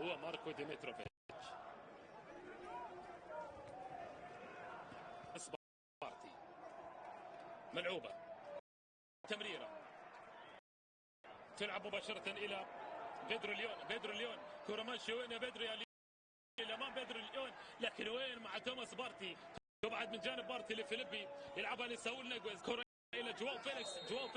هو ماركو ديمتروفيتش. سبارتي ملعوبة. تمريرة. تلعب مباشرة إلى بيدرو ليون. بيدرو ليون. كرة ماشية. وين يا بيدرو يا ليون؟ أمام بيدرو ليون. لكن وين مع توماس بارتي؟ تبعد من جانب بارتي لفيليبي. يلعبها لساول نيجويز. كرة إلى جواو فيليكس. جواو فيليكس.